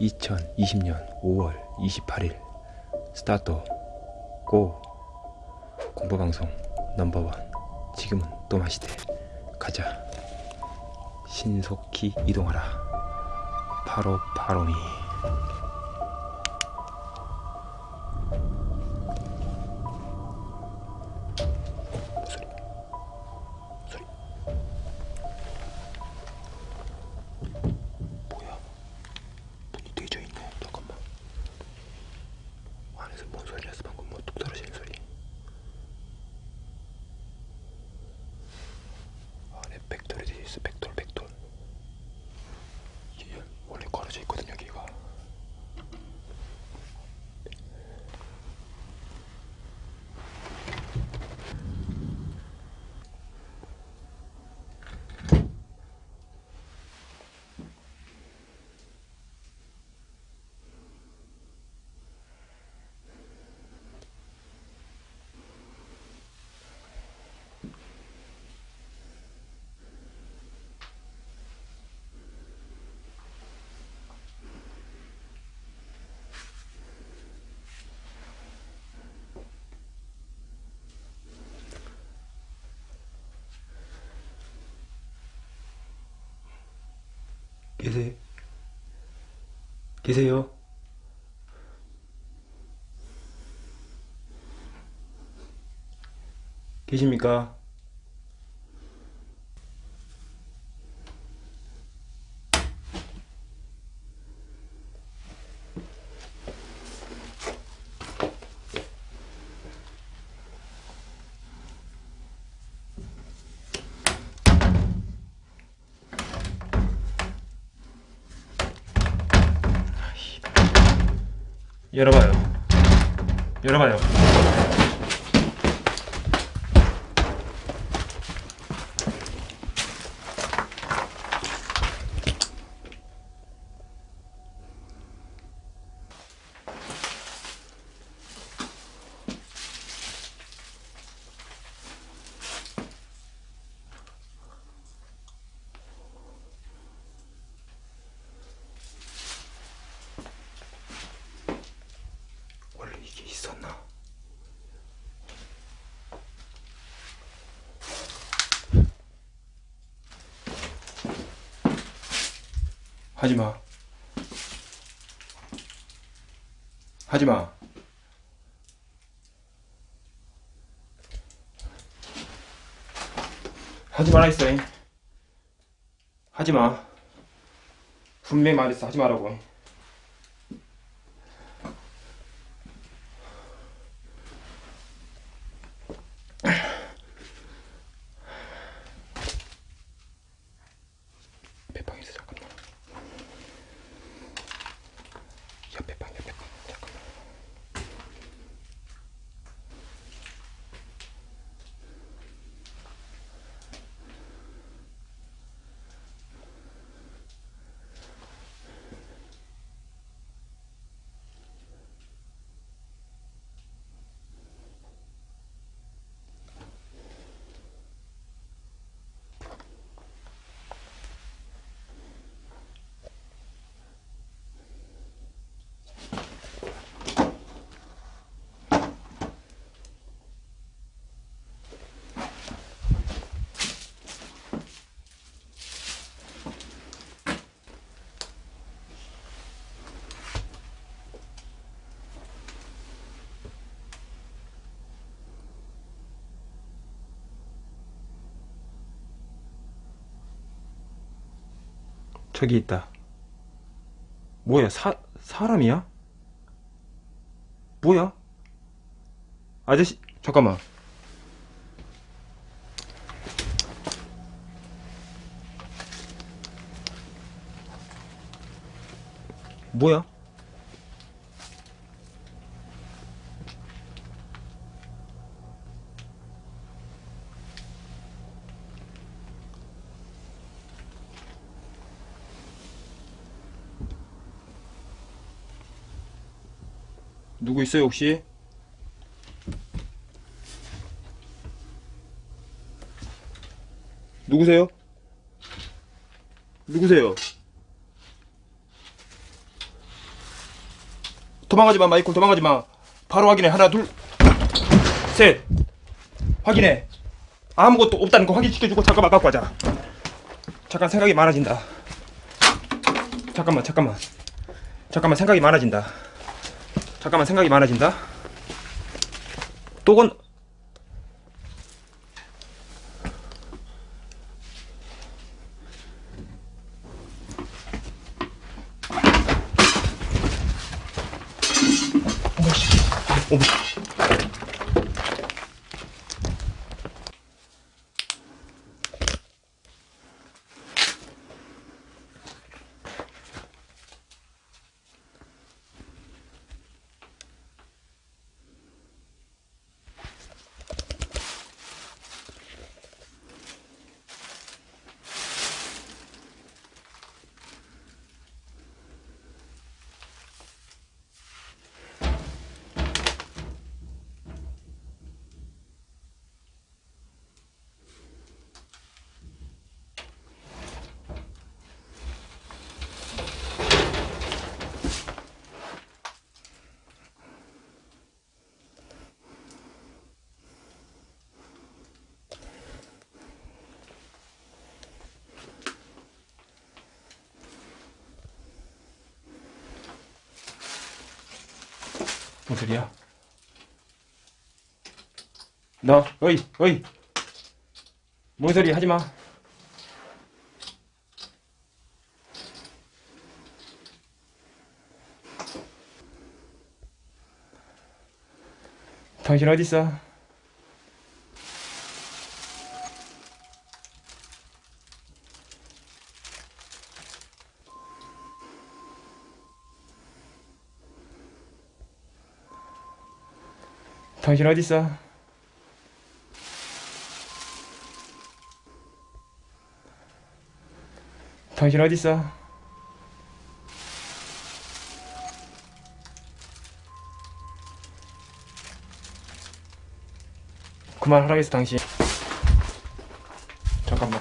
2020년 5월 28일. 스타트 고. 공포방송 넘버원. 지금은 또 마시대. 가자. 신속히 이동하라. 바로 바로미 계세요? 계세요? 계십니까? 열어봐요. 열어봐요. 하지마. 하지마. 하지 마라 했어. 잉. 하지마. 분명히 말했어. 하지 말라고. 저기 있다 뭐야 사, 사람이야? 뭐야? 아저씨 잠깐만 뭐야? 누구 있어요 혹시? 누구세요? 누구세요? 도망가지 마 마이콜 도망가지 마. 바로 확인해. 하나 둘 셋. 확인해. 아무것도 없다는 거 확인시켜주고 잠깐만 갖고 가자. 잠깐 생각이 많아진다. 잠깐만 잠깐만. 잠깐만 생각이 많아진다 잠깐만 생각이 많아진다. 또건 뭔 소리야? 너, 어이, 어이. 뭔 소리 하지 마. 당신 어디 있어? 당신 어디 있어? 당신 어디 있어? 그만하라겠어 당신 잠깐만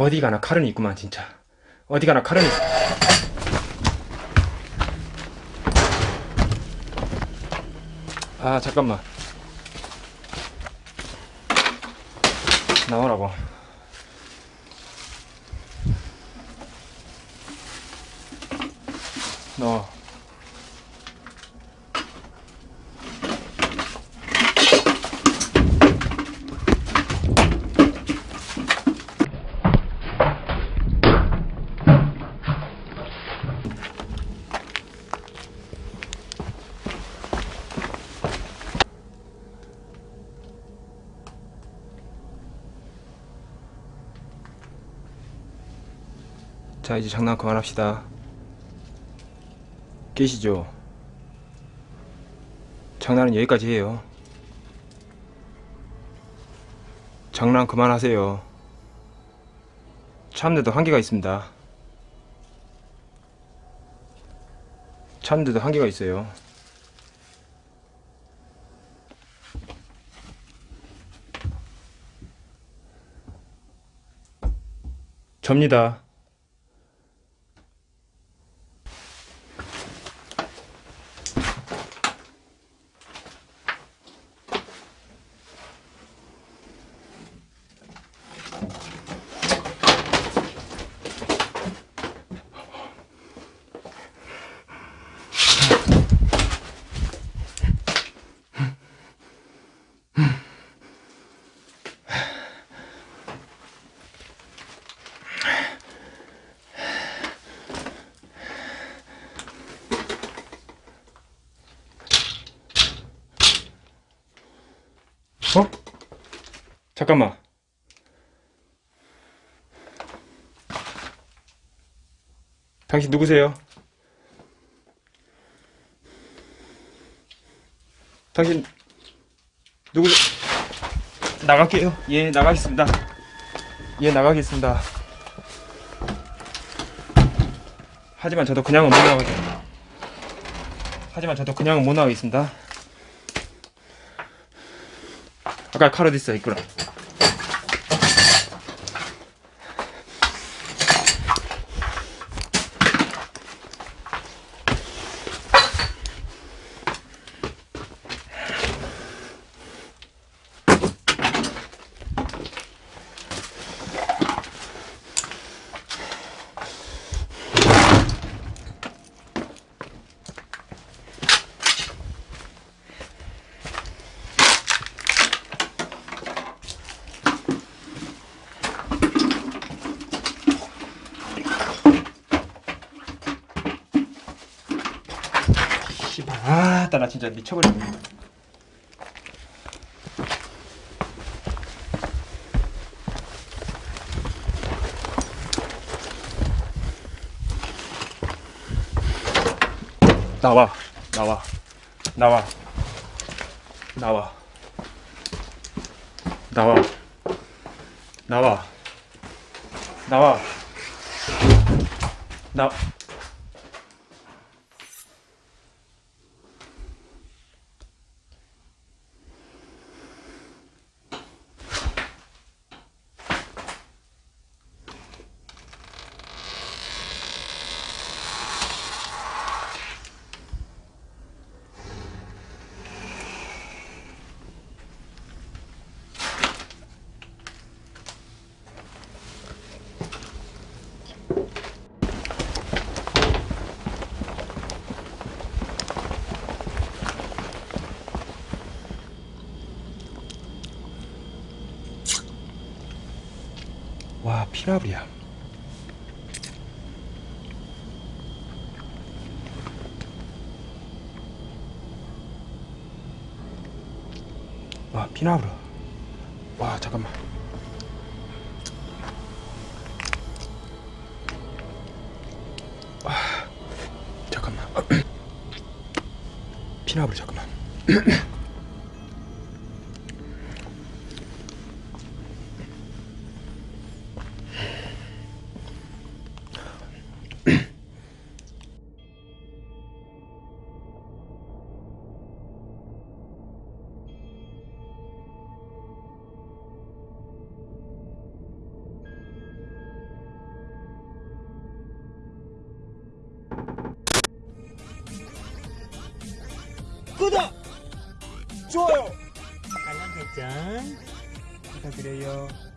어디 가나 칼은 있구만 진짜. 어디 가나 칼은 있어 아 잠깐만. 나오라고. 너 자 이제 장난 그만합시다. 깨시죠? 장난은 여기까지 해요. 장난 그만하세요. 참는데도 한계가 있습니다. 참는데도 한계가 있어요. 접니다 잠깐만. 당신 누구세요? 당신 누구? 나갈게요. 예, 나가겠습니다. 예, 나가겠습니다. 하지만 저도 그냥은 못 나가겠습니다. 하지만 저도 그냥 못 나가겠습니다. 아까 있어 있구나. 씨발 아따 나 진짜 미쳐버리네. 나와 나와 나와 나와 나와 나와 나와 나 와 피라브리야. 와 피나브르 와 잠깐만. 와 잠깐만. 피나브르 잠깐만 구독! 좋아요! 알람 설정 부탁드려요. 어